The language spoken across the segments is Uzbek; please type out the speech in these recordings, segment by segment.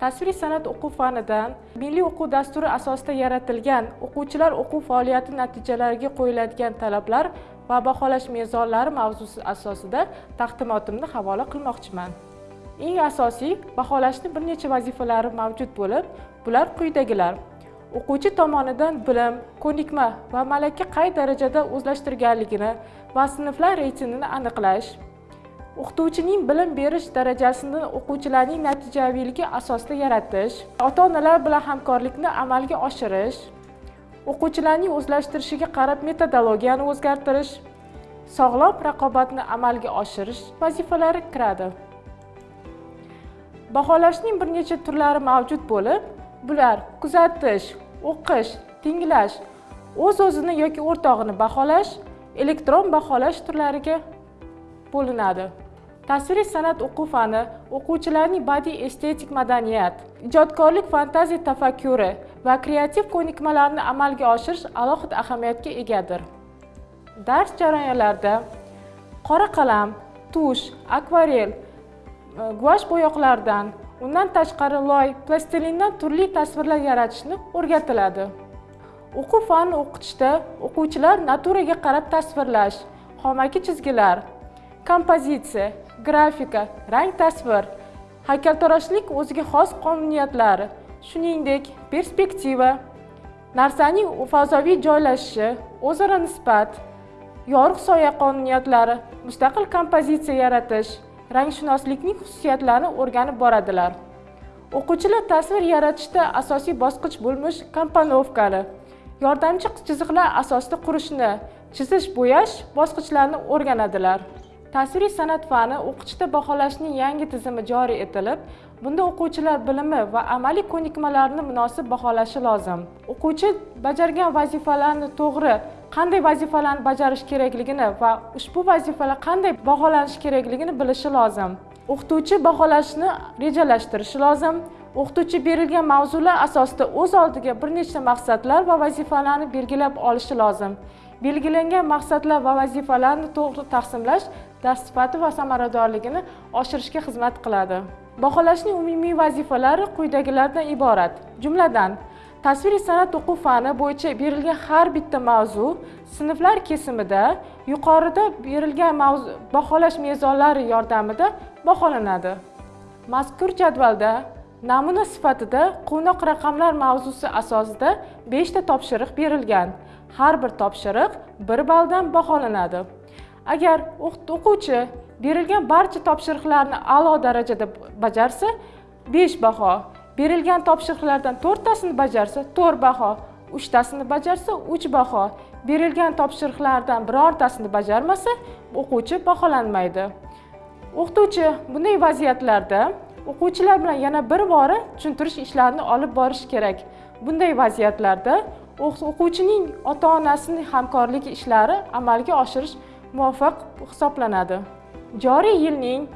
tasviriy san'at o'quv fanidan milliy o'quv dasturi asosida yaratilgan o'quvchilar o'quv faoliyati natijalariga qo'yiladigan talablar va baholash mezonlari mavzusi asosida taqdimotimni havola qilmoqchiman. Eng asosiy baholashni bir necha vazifalari mavjud bo'lib bular quyidagilar. O'quvchi tomonidan bilim ko'nikma va malaka qay darajada o'zlashtirganligini va sinflar reytingini aniqlash o'qituvchining bilim berish darajasini o'quvchilarning natijaviyligi asosida yaratish ota onalar bilan hamkorlikni amalga oshirish o'quvchilarning o'zlashtirishiga qarab metodologiyani o'zgartirish sog'lom raqobatni amalga oshirish vazifalari kiradi. Baholashning bir necha turlari mavjud bo'lib bular kuzatish o'qish tinglash o'z o'zini yoki o'rtog'ini baholash elektron baholash turlariga bo'linadi. Tasviriy san'at o'quv fani o'quvchilarning badiiy estetik madaniyat ijodkorlik fantaziya tafakkuri va kreativ ko'nikmalarini amalga oshirish alohida ahamiyatga egadir. Dars jarayonlarida qora qalam tush akvarel e, guash bo'yoqlardan undan tashqari loy plastilindan turli tasvirlar yaratishni o'rgatiladi. O'quv fanini o'qitishda o'quvchilar naturaga qarab tasvirlash xomaki chizgilar kompozitsiya grafika rang tasvir haykaltaroshlik o'ziga xos qonuniyatlari shuningdek perspektiva narsaning fazoviy joylashishi o'zaro nisbat yorug' soya qonuniyatlari mustaqil kompozitsiya yaratish rangshunoslikning xususiyatlarini o'rganib boradilar. O'quvchilar tasvir yaratishda asosiy bosqich bo'lmish komponovkani yordamchi chiziqlar asosida qurishni chizish bo'yash bosqichlarini o'rganadilar. Tasviriy san'at fani o'qitishda baholashning yangi tizimi joriy etilib bunda o'quvchilar bilimi va amaliy ko'nikmalarini munosib baholashi lozim. O'quvchi bajargan vazifalarni to'g'ri qanday vazifalarni bajarish kerakligini va ushbu vazifalar qanday baholanishi kerakligini bilishi lozim. O'qituvchi baholashni rejalashtirishi lozim. O'qituvchi berilgan mavzular asosida o'z oldiga bir nechta maqsadlar va vazifalarni belgilab olishi lozim. Belgilangan maqsadlar va vazifalarni to'g'ri taqsimlash dars sifati va samaradorligini oshirishga xizmat qiladi. Baholashning umumiy vazifalari quyidagilardan iborat. Jumladan tasviriy san'at o'quv fani bo'yicha berilgan har bitta mavzu sinflar kesimida yuqorida berilgan mavzu baholash mezonlari yordamida baholanadi. Mazkur jadvalda namuna sifatida quvnoq raqamlar mavzusi asosida 5 ta topshiriq berilgan. Har bir topshiriq 1 balldan baholanadi. Agar o'quvchi berilgan barcha topshiriqlarni a'lo darajada bajarsa 5 baho. Berilgan topshiriqlardan 4 tasini bajarsa 4 baho. 3 tasini bajarsa 3 baho. Berilgan topshiriqlardan birortasini bajarmasa o'quvchi baholanmaydi. O'qituvchi bunday vaziyatlarda o'quvchilar bilan yana bir bora tushuntirish ishlarini olib borish kerak. Bunday vaziyatlarda o'quvchining ota onasining hamkorligi ishlari amalga oshirish muvaffaq hisoblanadi. Joriy yilning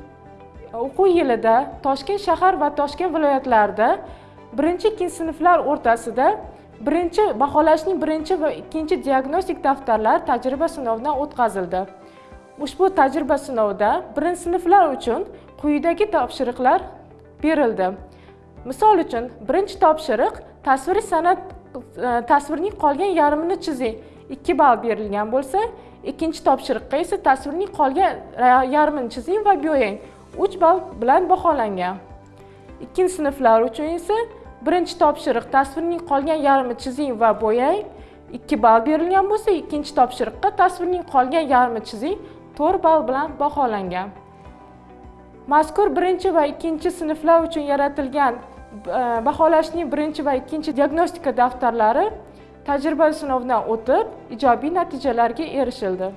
o'quv yilida toshkent shahar va toshkent viloyatlarida birinchi ikkinchi sinflar o'rtasida birinchi baholashning birinchi va ikkinchi diagnostik daftarlar tajriba sinovidan o'tkazildi. Ushbu tajriba sinovida birinchi sinflar uchun quyidagi topshiriqlar berildi. Misol uchun birinchi topshiriq tasviriy san'at e, tasvirning qolgan yarmini chizing ikki ball berilgan bo'lsa ikkinchi topshiriqqa esa tasvirning qolgan yarmini chizing va bo'yang uch ball bilan baholangan. Ikkinchi sinflar uchun esa birinchi topshiriq tasvirning qolgan yarmini chizing va bo'yang ikki ball berilgan bo'lsa ikkinchi topshiriqqa tasvirning qolgan yarmini chizing to'rt ball bilan baholangan. Mazkur birinchi va ikkinchi sinflar uchun yaratilgan e, baholashning birinchi va ikkinchi diagnostika daftarlari tajriba sinovidan o'tib ijobiy natijalarga erishildi.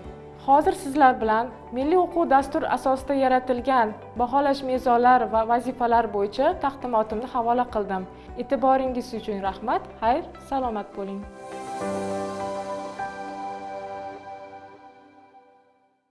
Hozir sizlar bilan milliy o'quv dastur asosida yaratilgan baholash mezonlari va vazifalar bo'yicha taqdimotimni havola qildim. E'tiboringiz uchun rahmat xayr salomat bo'ling.